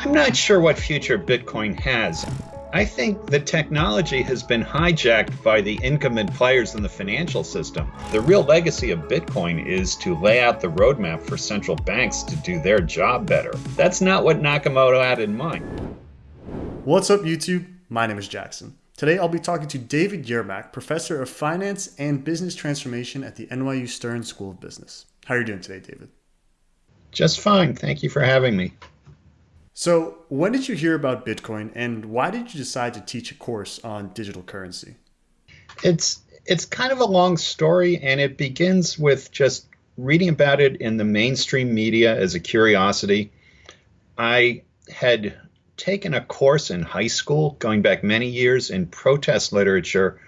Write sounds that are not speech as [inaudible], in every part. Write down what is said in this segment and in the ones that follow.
I'm not sure what future Bitcoin has. I think the technology has been hijacked by the incumbent players in the financial system. The real legacy of Bitcoin is to lay out the roadmap for central banks to do their job better. That's not what Nakamoto had in mind. What's up, YouTube? My name is Jackson. Today I'll be talking to David Yermack, Professor of Finance and Business Transformation at the NYU Stern School of Business. How are you doing today, David? Just fine. Thank you for having me. So, when did you hear about Bitcoin and why did you decide to teach a course on digital currency? It's it's kind of a long story and it begins with just reading about it in the mainstream media as a curiosity. I had taken a course in high school going back many years in protest literature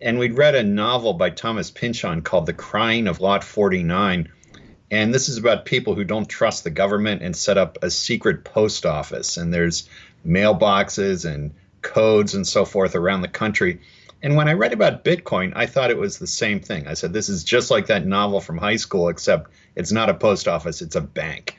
and we'd read a novel by Thomas Pynchon called The Crying of Lot 49 and this is about people who don't trust the government and set up a secret post office. And there's mailboxes and codes and so forth around the country. And when I read about Bitcoin, I thought it was the same thing. I said, this is just like that novel from high school, except it's not a post office, it's a bank.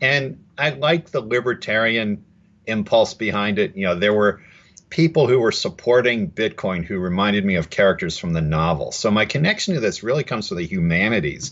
And I like the libertarian impulse behind it. You know, there were people who were supporting Bitcoin who reminded me of characters from the novel. So my connection to this really comes from the humanities.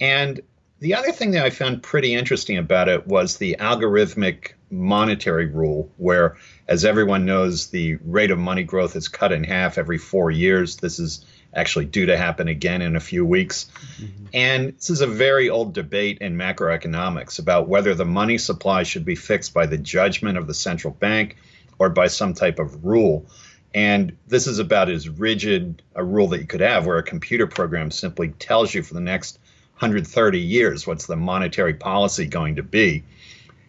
And the other thing that I found pretty interesting about it was the algorithmic monetary rule, where, as everyone knows, the rate of money growth is cut in half every four years. This is actually due to happen again in a few weeks. Mm-hmm. And this is a very old debate in macroeconomics about whether the money supply should be fixed by the judgment of the central bank or by some type of rule. And this is about as rigid a rule that you could have, where a computer program simply tells you for the next 130 years what's the monetary policy going to be.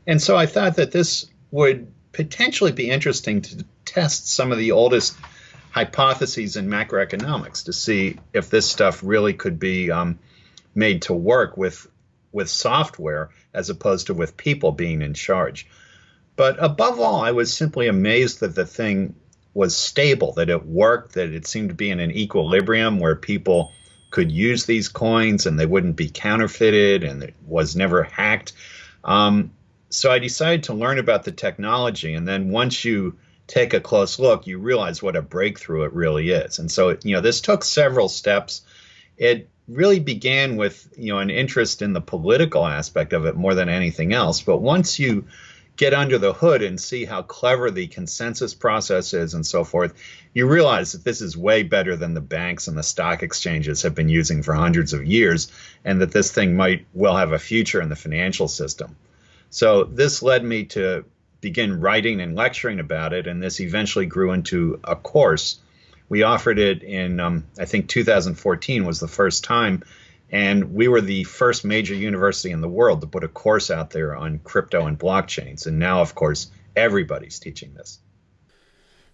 And so I thought that this would potentially be interesting to test some of the oldest hypotheses in macroeconomics to see if this stuff really could be um, made to work with with software as opposed to with people being in charge. But above all, I was simply amazed that the thing was stable, that it worked, that it seemed to be in an equilibrium where people could use these coins and they wouldn't be counterfeited and it was never hacked. Um, so I decided to learn about the technology. And then once you take a close look, you realize what a breakthrough it really is. And so, you know, this took several steps. It really began with, you know, an interest in the political aspect of it more than anything else. But once you get under the hood and see how clever the consensus process is and so forth, you realize that this is way better than the banks and the stock exchanges have been using for hundreds of years, and that this thing might well have a future in the financial system. So this led me to begin writing and lecturing about it, and this eventually grew into a course. We offered it in, um, I think, 2014 was the first time and we were the first major university in the world to put a course out there on crypto and blockchains. And now, of course, everybody's teaching this.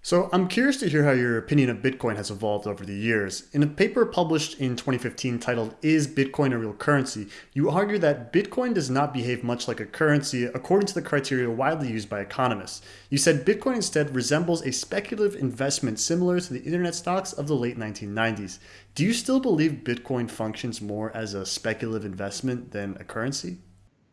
So I'm curious to hear how your opinion of Bitcoin has evolved over the years. In a paper published in 2015 titled Is Bitcoin a Real Currency? You argue that Bitcoin does not behave much like a currency according to the criteria widely used by economists. You said Bitcoin instead resembles a speculative investment similar to the internet stocks of the late 1990s. Do you still believe Bitcoin functions more as a speculative investment than a currency?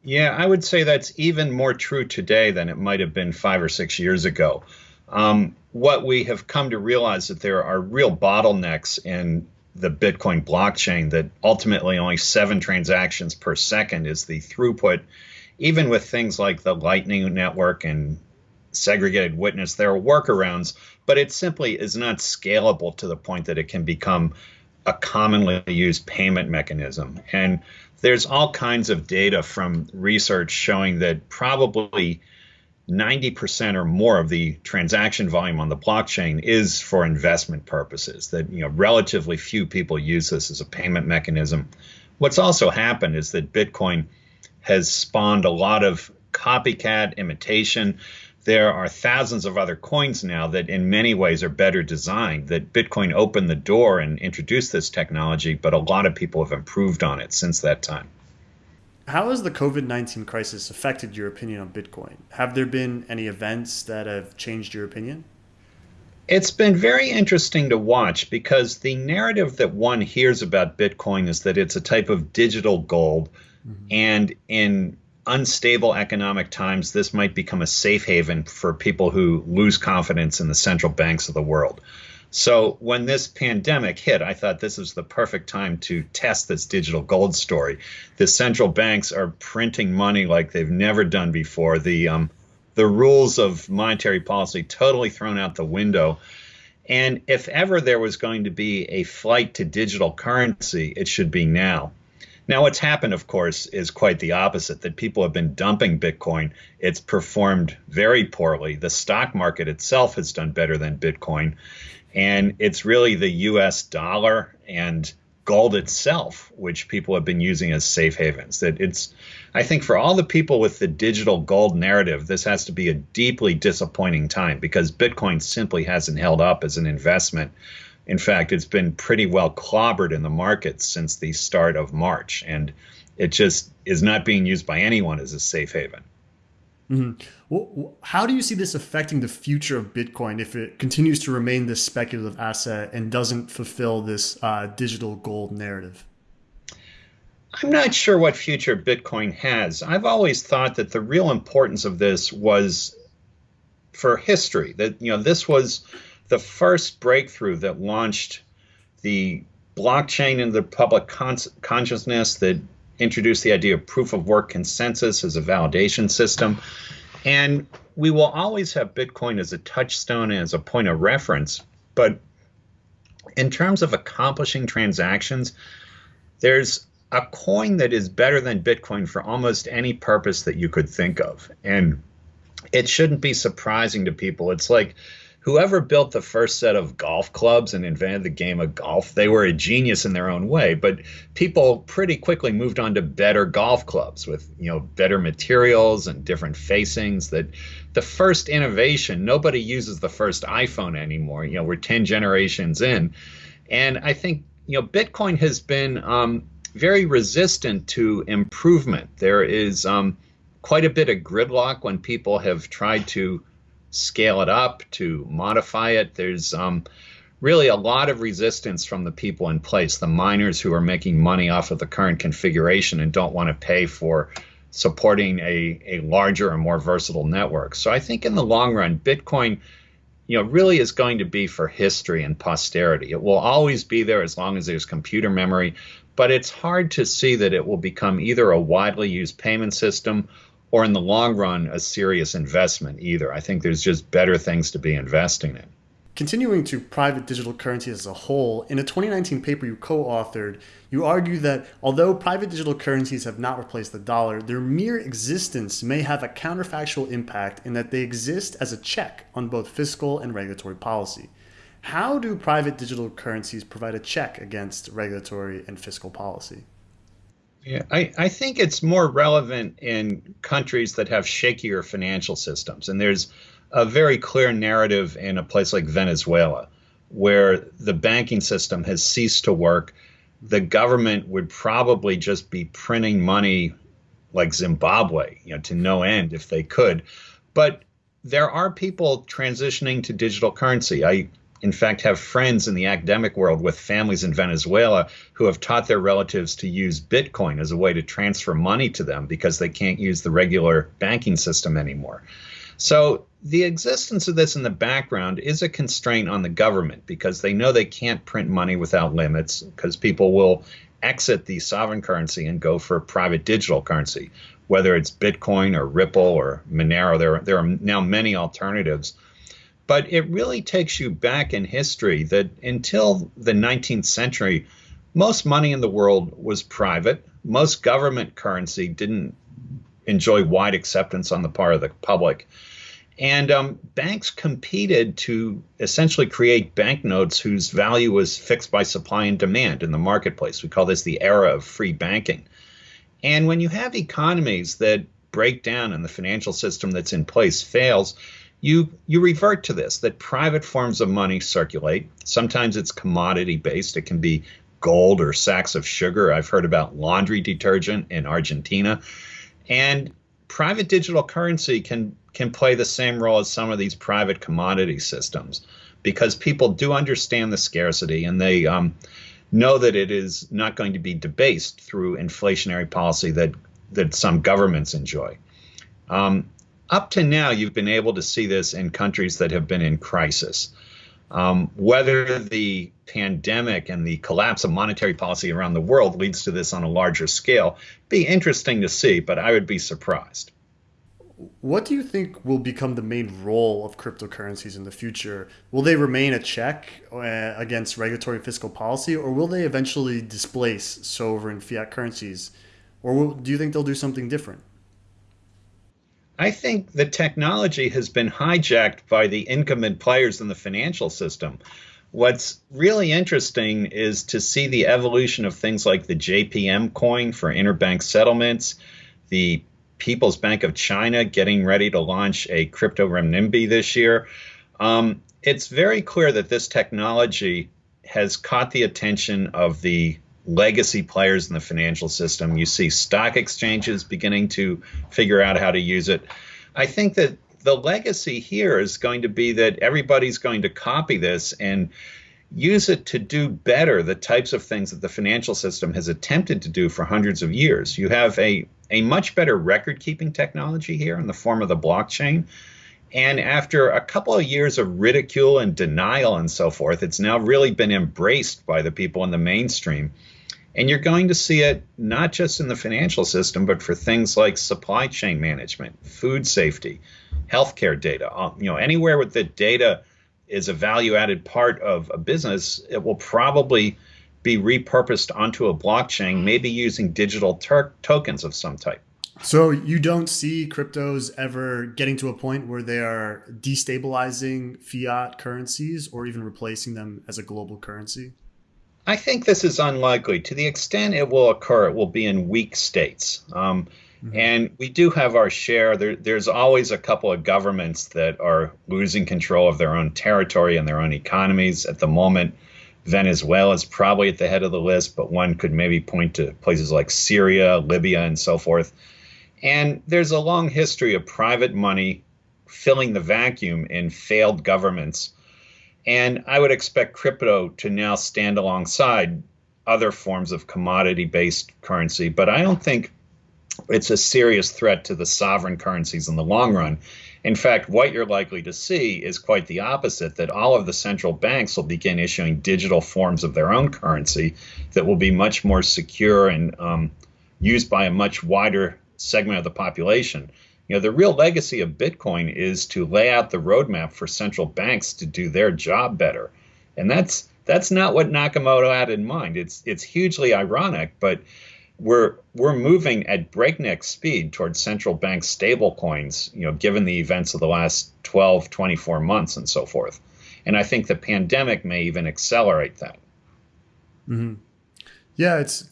Yeah, I would say that's even more true today than it might have been five or six years ago. Um, what we have come to realize that there are real bottlenecks in the Bitcoin blockchain that ultimately only seven transactions per second is the throughput. Even with things like the Lightning Network and segregated witness, there are workarounds, but it simply is not scalable to the point that it can become a commonly used payment mechanism. And there's all kinds of data from research showing that probably 90% or more of the transaction volume on the blockchain is for investment purposes that you know relatively few people use this as a payment mechanism what's also happened is that bitcoin has spawned a lot of copycat imitation there are thousands of other coins now that in many ways are better designed that bitcoin opened the door and introduced this technology but a lot of people have improved on it since that time how has the COVID 19 crisis affected your opinion on Bitcoin? Have there been any events that have changed your opinion? It's been very interesting to watch because the narrative that one hears about Bitcoin is that it's a type of digital gold. Mm-hmm. And in unstable economic times, this might become a safe haven for people who lose confidence in the central banks of the world. So when this pandemic hit, I thought this was the perfect time to test this digital gold story. The central banks are printing money like they've never done before. The um, the rules of monetary policy totally thrown out the window. And if ever there was going to be a flight to digital currency, it should be now. Now, what's happened, of course, is quite the opposite that people have been dumping Bitcoin. It's performed very poorly. The stock market itself has done better than Bitcoin. And it's really the US dollar and gold itself, which people have been using as safe havens. That it's, I think, for all the people with the digital gold narrative, this has to be a deeply disappointing time because Bitcoin simply hasn't held up as an investment. In fact, it's been pretty well clobbered in the markets since the start of March, and it just is not being used by anyone as a safe haven. Mm-hmm. Well, how do you see this affecting the future of Bitcoin if it continues to remain this speculative asset and doesn't fulfill this uh, digital gold narrative? I'm not sure what future Bitcoin has. I've always thought that the real importance of this was for history. That you know this was the first breakthrough that launched the blockchain into the public con- consciousness that introduced the idea of proof of work consensus as a validation system. And we will always have Bitcoin as a touchstone and as a point of reference. But in terms of accomplishing transactions, there's a coin that is better than Bitcoin for almost any purpose that you could think of. And it shouldn't be surprising to people. It's like whoever built the first set of golf clubs and invented the game of golf, they were a genius in their own way. But people pretty quickly moved on to better golf clubs with you know better materials and different facings. That the first innovation, nobody uses the first iPhone anymore. You know, we're ten generations in, and I think you know Bitcoin has been um, very resistant to improvement. There is um, quite a bit of gridlock when people have tried to scale it up, to modify it. There's um, really a lot of resistance from the people in place, the miners who are making money off of the current configuration and don't want to pay for supporting a, a larger and more versatile network. So I think in the long run, Bitcoin you know, really is going to be for history and posterity. It will always be there as long as there's computer memory, but it's hard to see that it will become either a widely used payment system or in the long run, a serious investment either. I think there's just better things to be investing in. Continuing to private digital currency as a whole, in a 2019 paper you co authored, you argue that although private digital currencies have not replaced the dollar, their mere existence may have a counterfactual impact in that they exist as a check on both fiscal and regulatory policy. How do private digital currencies provide a check against regulatory and fiscal policy? Yeah, I, I think it's more relevant in countries that have shakier financial systems. And there's a very clear narrative in a place like Venezuela, where the banking system has ceased to work. The government would probably just be printing money like Zimbabwe, you know, to no end if they could. But there are people transitioning to digital currency. I in fact, have friends in the academic world with families in Venezuela who have taught their relatives to use Bitcoin as a way to transfer money to them because they can't use the regular banking system anymore. So, the existence of this in the background is a constraint on the government because they know they can't print money without limits because people will exit the sovereign currency and go for a private digital currency, whether it's Bitcoin or Ripple or Monero. There, there are now many alternatives but it really takes you back in history that until the 19th century, most money in the world was private. Most government currency didn't enjoy wide acceptance on the part of the public. And um, banks competed to essentially create banknotes whose value was fixed by supply and demand in the marketplace. We call this the era of free banking. And when you have economies that break down and the financial system that's in place fails, you you revert to this that private forms of money circulate. Sometimes it's commodity based. It can be gold or sacks of sugar. I've heard about laundry detergent in Argentina. And private digital currency can can play the same role as some of these private commodity systems because people do understand the scarcity and they um, know that it is not going to be debased through inflationary policy that that some governments enjoy. Um, up to now, you've been able to see this in countries that have been in crisis. Um, whether the pandemic and the collapse of monetary policy around the world leads to this on a larger scale, be interesting to see, but I would be surprised. What do you think will become the main role of cryptocurrencies in the future? Will they remain a check uh, against regulatory fiscal policy, or will they eventually displace sovereign fiat currencies? Or will, do you think they'll do something different? I think the technology has been hijacked by the incumbent players in the financial system. What's really interesting is to see the evolution of things like the JPM coin for interbank settlements, the People's Bank of China getting ready to launch a crypto renminbi this year. Um, it's very clear that this technology has caught the attention of the legacy players in the financial system. You see stock exchanges beginning to figure out how to use it. I think that the legacy here is going to be that everybody's going to copy this and use it to do better the types of things that the financial system has attempted to do for hundreds of years. You have a, a much better record keeping technology here in the form of the blockchain. And after a couple of years of ridicule and denial and so forth, it's now really been embraced by the people in the mainstream. And you're going to see it not just in the financial system, but for things like supply chain management, food safety, healthcare data. Uh, you know, anywhere with the data is a value added part of a business, it will probably be repurposed onto a blockchain, maybe using digital tokens of some type. So you don't see cryptos ever getting to a point where they are destabilizing fiat currencies or even replacing them as a global currency? I think this is unlikely. To the extent it will occur, it will be in weak states. Um, mm-hmm. And we do have our share. There, there's always a couple of governments that are losing control of their own territory and their own economies. At the moment, Venezuela is probably at the head of the list, but one could maybe point to places like Syria, Libya, and so forth. And there's a long history of private money filling the vacuum in failed governments and I would expect crypto to now stand alongside other forms of commodity based currency, but I don't think it's a serious threat to the sovereign currencies in the long run. In fact, what you're likely to see is quite the opposite that all of the central banks will begin issuing digital forms of their own currency that will be much more secure and um, used by a much wider segment of the population. You know, the real legacy of Bitcoin is to lay out the roadmap for central banks to do their job better. And that's that's not what Nakamoto had in mind. It's it's hugely ironic, but we're we're moving at breakneck speed towards central bank stable coins, you know, given the events of the last 12, 24 months and so forth. And I think the pandemic may even accelerate that. Mm-hmm. Yeah, it's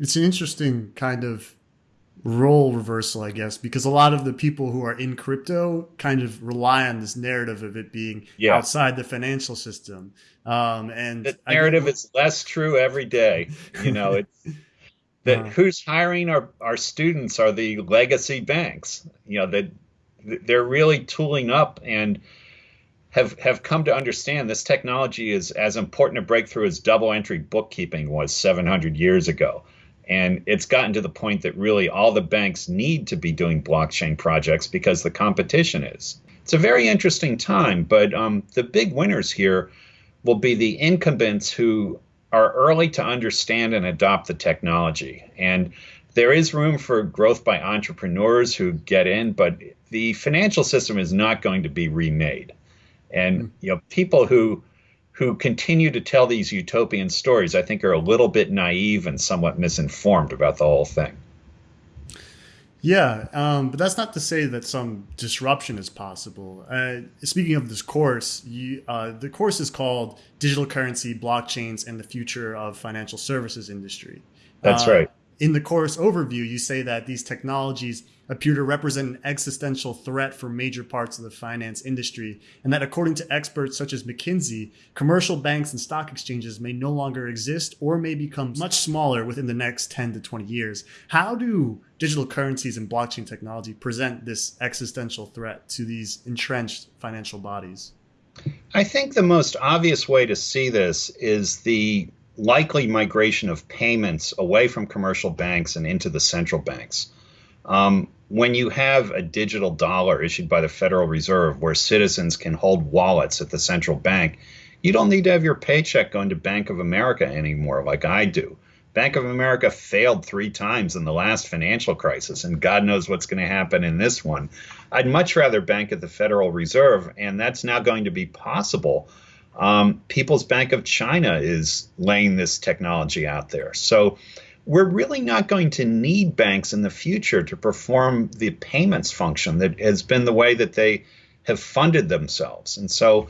it's an interesting kind of role reversal, I guess, because a lot of the people who are in crypto kind of rely on this narrative of it being yeah. outside the financial system. Um, and the narrative is less true every day. You know, [laughs] it's that uh, who's hiring our, our students are the legacy banks. You know, that they're really tooling up and have have come to understand this technology is as important a breakthrough as double entry bookkeeping was 700 years ago. And it's gotten to the point that really all the banks need to be doing blockchain projects because the competition is. It's a very interesting time, but um, the big winners here will be the incumbents who are early to understand and adopt the technology. And there is room for growth by entrepreneurs who get in, but the financial system is not going to be remade. And you know, people who who continue to tell these utopian stories, I think, are a little bit naive and somewhat misinformed about the whole thing. Yeah, um, but that's not to say that some disruption is possible. Uh, speaking of this course, you, uh, the course is called "Digital Currency, Blockchains, and the Future of Financial Services Industry." That's uh, right. In the course overview, you say that these technologies appear to represent an existential threat for major parts of the finance industry, and that according to experts such as McKinsey, commercial banks and stock exchanges may no longer exist or may become much smaller within the next 10 to 20 years. How do digital currencies and blockchain technology present this existential threat to these entrenched financial bodies? I think the most obvious way to see this is the likely migration of payments away from commercial banks and into the central banks Um, when you have a digital dollar issued by the Federal Reserve where citizens can hold wallets at the central bank, you don't need to have your paycheck going to Bank of America anymore like I do. Bank of America failed three times in the last financial crisis, and God knows what's going to happen in this one. I'd much rather bank at the Federal Reserve, and that's now going to be possible. Um, People's Bank of China is laying this technology out there. So we're really not going to need banks in the future to perform the payments function that has been the way that they have funded themselves. And so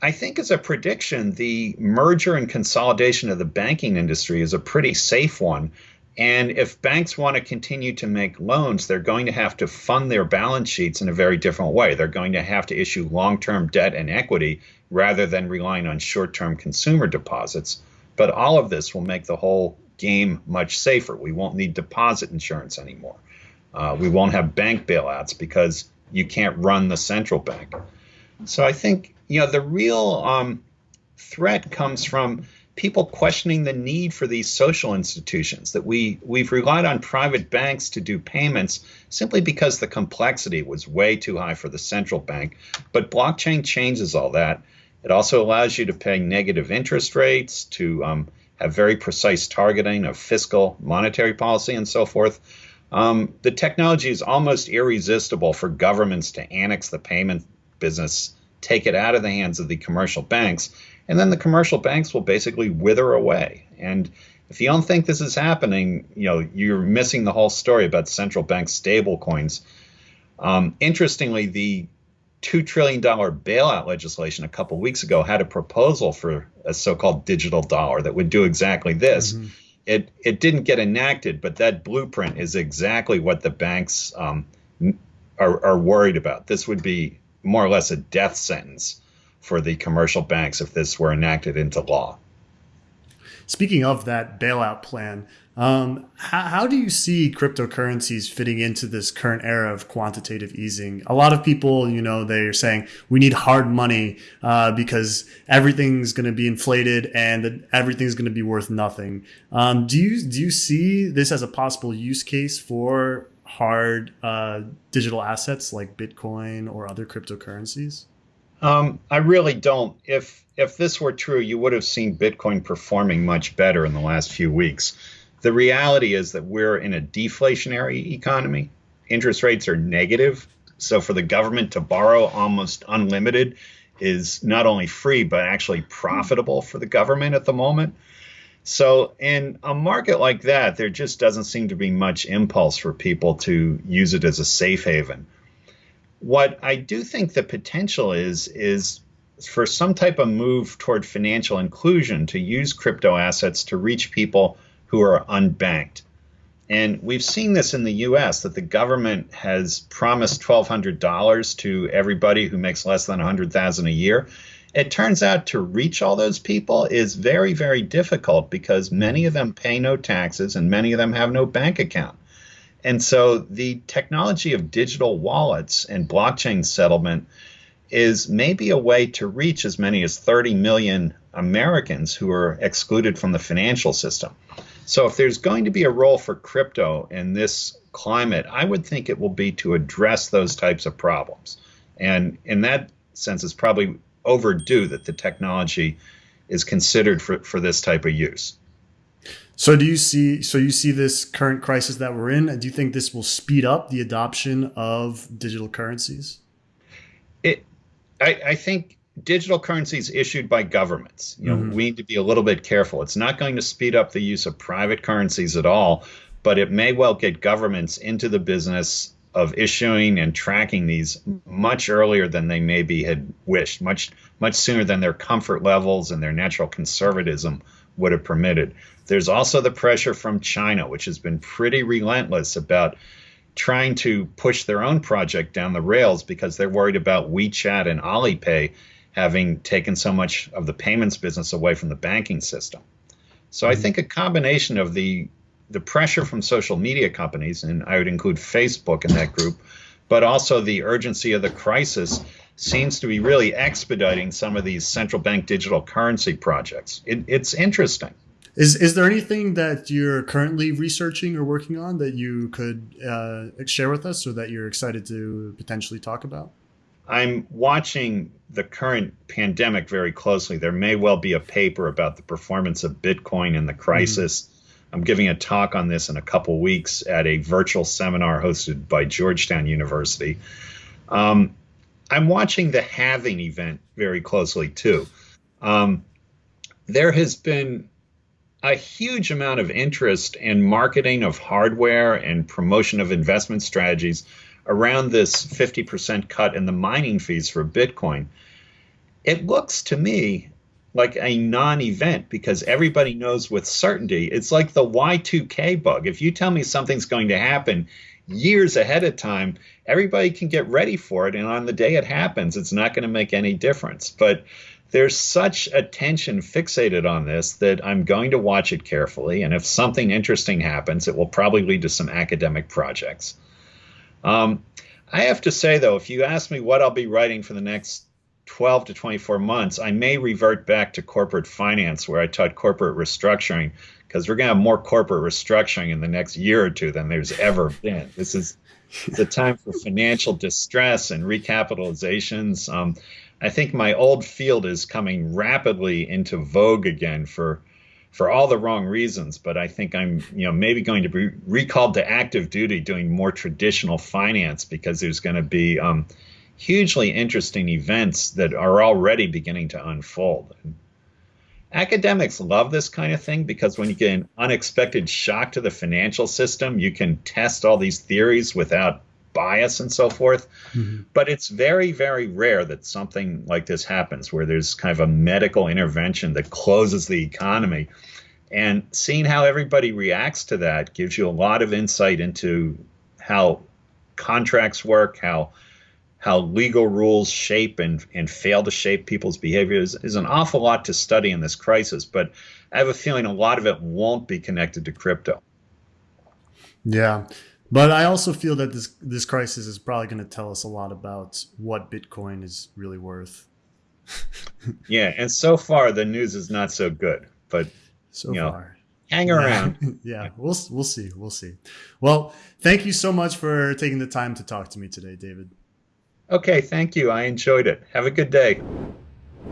I think as a prediction, the merger and consolidation of the banking industry is a pretty safe one. And if banks want to continue to make loans, they're going to have to fund their balance sheets in a very different way. They're going to have to issue long term debt and equity rather than relying on short term consumer deposits. But all of this will make the whole game much safer. We won't need deposit insurance anymore. Uh, we won't have bank bailouts because you can't run the central bank. So I think you know the real um, threat comes from people questioning the need for these social institutions that we we've relied on private banks to do payments simply because the complexity was way too high for the central bank but blockchain changes all that it also allows you to pay negative interest rates to um, have very precise targeting of fiscal monetary policy and so forth um, the technology is almost irresistible for governments to annex the payment business take it out of the hands of the commercial banks, and then the commercial banks will basically wither away. And if you don't think this is happening, you know you're missing the whole story about central bank stablecoins. Um, interestingly, the two trillion dollar bailout legislation a couple weeks ago had a proposal for a so-called digital dollar that would do exactly this. Mm-hmm. It it didn't get enacted, but that blueprint is exactly what the banks um, are, are worried about. This would be more or less a death sentence for the commercial banks if this were enacted into law. Speaking of that bailout plan, um, how, how, do you see cryptocurrencies fitting into this current era of quantitative easing? A lot of people, you know, they're saying we need hard money uh, because everything's going to be inflated and everything's going to be worth nothing. Um, do you do you see this as a possible use case for hard uh, digital assets like Bitcoin or other cryptocurrencies? Um, I really don't. If if this were true, you would have seen Bitcoin performing much better in the last few weeks. The reality is that we're in a deflationary economy. Interest rates are negative. So for the government to borrow almost unlimited is not only free, but actually profitable for the government at the moment. So, in a market like that, there just doesn't seem to be much impulse for people to use it as a safe haven. What I do think the potential is, is for some type of move toward financial inclusion to use crypto assets to reach people who are unbanked. And we've seen this in the US that the government has promised $1,200 to everybody who makes less than 100,000 a year. It turns out to reach all those people is very, very difficult because many of them pay no taxes and many of them have no bank account. And so the technology of digital wallets and blockchain settlement is maybe a way to reach as many as 30 million Americans who are excluded from the financial system. So if there's going to be a role for crypto in this climate, I would think it will be to address those types of problems. And in that sense, it's probably overdue that the technology is considered for, for this type of use. So do you see so you see this current crisis that we're in and do you think this will speed up the adoption of digital currencies? It I, I think digital currencies issued by governments. You know, mm-hmm. we need to be a little bit careful. It's not going to speed up the use of private currencies at all, but it may well get governments into the business of issuing and tracking these much earlier than they maybe had wished, much much sooner than their comfort levels and their natural conservatism would have permitted. There's also the pressure from China, which has been pretty relentless about trying to push their own project down the rails because they're worried about WeChat and Alipay having taken so much of the payments business away from the banking system. So I mm-hmm. think a combination of the the pressure from social media companies, and I would include Facebook in that group, but also the urgency of the crisis seems to be really expediting some of these central bank digital currency projects. It, it's interesting. Is is there anything that you're currently researching or working on that you could uh, share with us, or that you're excited to potentially talk about? I'm watching the current pandemic very closely. There may well be a paper about the performance of Bitcoin in the crisis. Mm-hmm. I'm giving a talk on this in a couple weeks at a virtual seminar hosted by Georgetown University. Um, I'm watching the halving event very closely too. Um, there has been a huge amount of interest in marketing of hardware and promotion of investment strategies around this 50% cut in the mining fees for Bitcoin. It looks to me like a non event because everybody knows with certainty. It's like the Y2K bug. If you tell me something's going to happen years ahead of time, everybody can get ready for it. And on the day it happens, it's not going to make any difference. But there's such attention fixated on this that I'm going to watch it carefully. And if something interesting happens, it will probably lead to some academic projects. Um, I have to say, though, if you ask me what I'll be writing for the next 12 to 24 months, I may revert back to corporate finance where I taught corporate restructuring because we're going to have more corporate restructuring in the next year or two than there's ever been. This is [laughs] the time for financial distress and recapitalizations. Um, I think my old field is coming rapidly into vogue again for for all the wrong reasons. But I think I'm, you know, maybe going to be recalled to active duty doing more traditional finance because there's going to be um, hugely interesting events that are already beginning to unfold. And academics love this kind of thing because when you get an unexpected shock to the financial system, you can test all these theories without bias and so forth. Mm-hmm. But it's very, very rare that something like this happens where there's kind of a medical intervention that closes the economy. And seeing how everybody reacts to that gives you a lot of insight into how contracts work, how how legal rules shape and, and fail to shape people's behaviors is an awful lot to study in this crisis. But I have a feeling a lot of it won't be connected to crypto. Yeah. But I also feel that this this crisis is probably going to tell us a lot about what Bitcoin is really worth. [laughs] yeah, and so far the news is not so good. But so you know, far, hang around. [laughs] yeah, we'll we'll see. We'll see. Well, thank you so much for taking the time to talk to me today, David. Okay, thank you. I enjoyed it. Have a good day.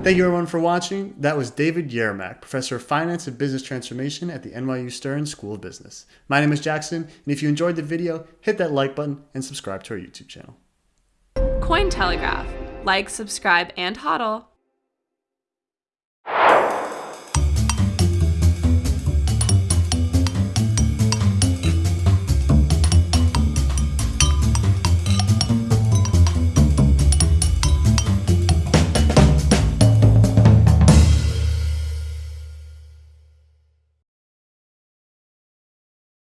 Thank you everyone for watching. That was David Yermack, Professor of Finance and Business Transformation at the NYU Stern School of Business. My name is Jackson, and if you enjoyed the video, hit that like button and subscribe to our YouTube channel. Cointelegraph. Like, subscribe, and hodl.